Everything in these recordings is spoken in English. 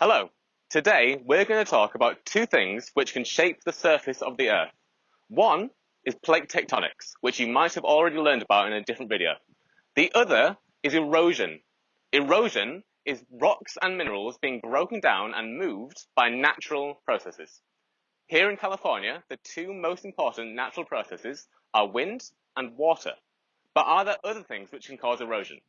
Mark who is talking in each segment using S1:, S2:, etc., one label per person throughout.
S1: Hello. Today we're going to talk about two things which can shape the surface of the Earth. One is plate tectonics, which you might have already learned about in a different video. The other is erosion. Erosion is rocks and minerals being broken down and moved by natural processes. Here in California, the two most important natural processes are wind and water. But are there other things which can cause erosion?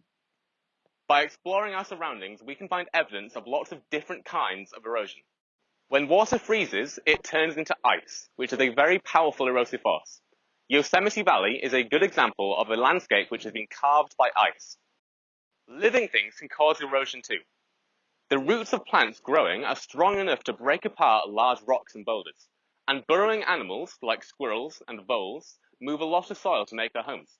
S1: By exploring our surroundings, we can find evidence of lots of different kinds of erosion. When water freezes, it turns into ice, which is a very powerful erosive force. Yosemite Valley is a good example of a landscape which has been carved by ice. Living things can cause erosion too. The roots of plants growing are strong enough to break apart large rocks and boulders, and burrowing animals like squirrels and voles move a lot of soil to make their homes.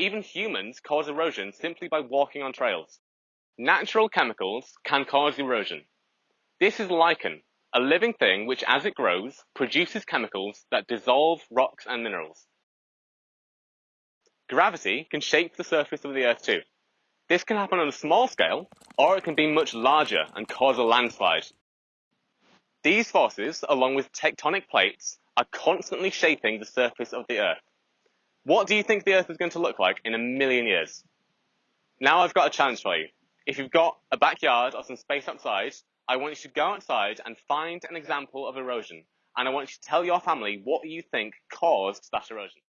S1: Even humans cause erosion simply by walking on trails. Natural chemicals can cause erosion. This is lichen, a living thing which as it grows produces chemicals that dissolve rocks and minerals. Gravity can shape the surface of the earth too. This can happen on a small scale, or it can be much larger and cause a landslide. These forces, along with tectonic plates, are constantly shaping the surface of the earth. What do you think the Earth is going to look like in a million years? Now I've got a challenge for you. If you've got a backyard or some space outside, I want you to go outside and find an example of erosion. And I want you to tell your family what you think caused that erosion.